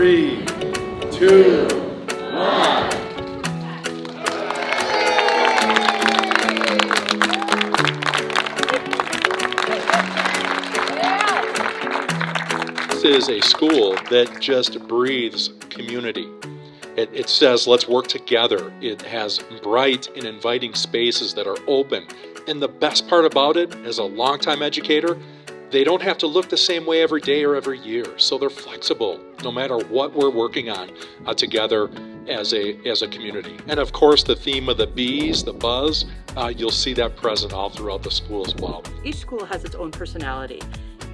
three, two, one. This is a school that just breathes community. It, it says, let's work together. It has bright and inviting spaces that are open. And the best part about it, as a longtime educator, they don't have to look the same way every day or every year. So they're flexible no matter what we're working on uh, together as a, as a community. And of course, the theme of the bees, the buzz, uh, you'll see that present all throughout the school as well. Each school has its own personality,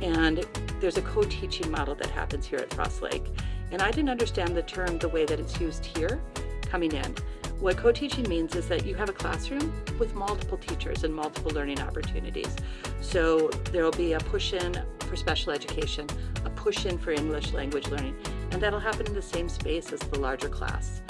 and there's a co-teaching model that happens here at Frost Lake. And I didn't understand the term the way that it's used here coming in. What co-teaching means is that you have a classroom with multiple teachers and multiple learning opportunities. So there will be a push-in for special education, a push-in for English language learning, and that'll happen in the same space as the larger class.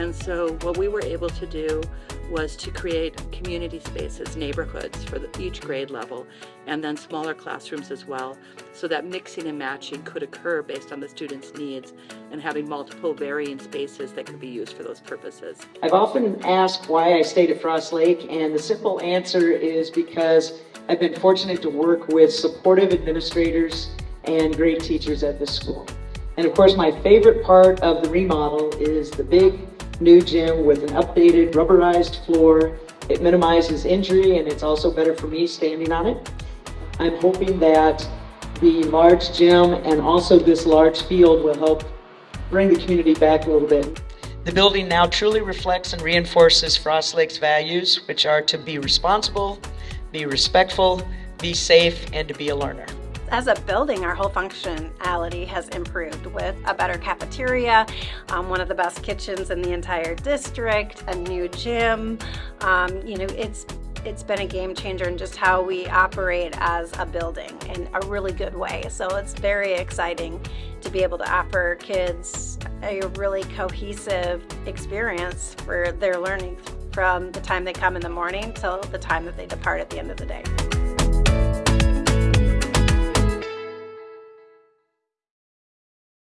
And so what we were able to do was to create community spaces, neighborhoods for the, each grade level, and then smaller classrooms as well, so that mixing and matching could occur based on the students' needs and having multiple varying spaces that could be used for those purposes. I've often asked why I stayed at Frost Lake, and the simple answer is because I've been fortunate to work with supportive administrators and great teachers at this school. And of course, my favorite part of the remodel is the big new gym with an updated rubberized floor. It minimizes injury and it's also better for me standing on it. I'm hoping that the large gym and also this large field will help bring the community back a little bit. The building now truly reflects and reinforces Frost Lake's values, which are to be responsible, be respectful, be safe, and to be a learner. As a building, our whole functionality has improved with a better cafeteria, um, one of the best kitchens in the entire district, a new gym. Um, you know, it's it's been a game changer in just how we operate as a building in a really good way. So it's very exciting to be able to offer kids a really cohesive experience for their learning from the time they come in the morning till the time that they depart at the end of the day.